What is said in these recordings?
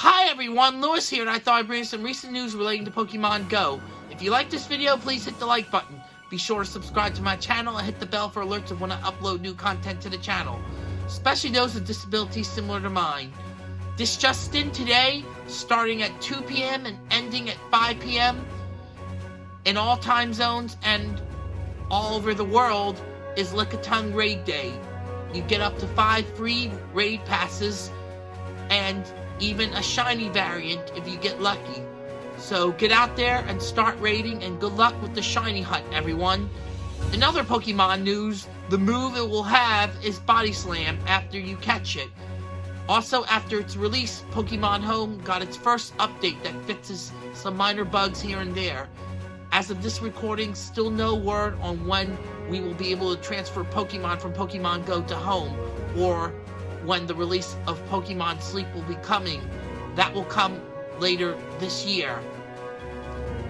Hi everyone, Lewis here, and I thought I'd bring some recent news relating to Pokemon Go. If you like this video, please hit the like button. Be sure to subscribe to my channel and hit the bell for alerts of when I upload new content to the channel, especially those with disabilities similar to mine. This just in today, starting at 2 p.m. and ending at 5 p.m. in all time zones and all over the world is Lickitung Raid Day. You get up to 5 free raid passes and even a shiny variant if you get lucky. So get out there and start raiding and good luck with the shiny hunt everyone. In other Pokemon news, the move it will have is Body Slam after you catch it. Also, after its release, Pokemon Home got its first update that fixes some minor bugs here and there. As of this recording, still no word on when we will be able to transfer Pokemon from Pokemon Go to Home, or when the release of Pokemon Sleep will be coming. That will come later this year.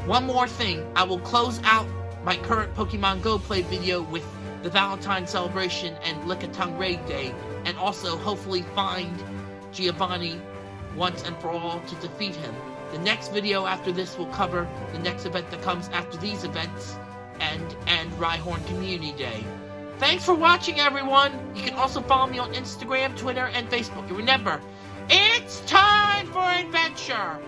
One more thing, I will close out my current Pokemon Go play video with the Valentine celebration and Lickitung Raid Day, and also hopefully find Giovanni once and for all to defeat him. The next video after this will cover the next event that comes after these events and and Rhyhorn Community Day. Thanks for watching, everyone! You can also follow me on Instagram, Twitter, and Facebook. And remember, it's time for adventure!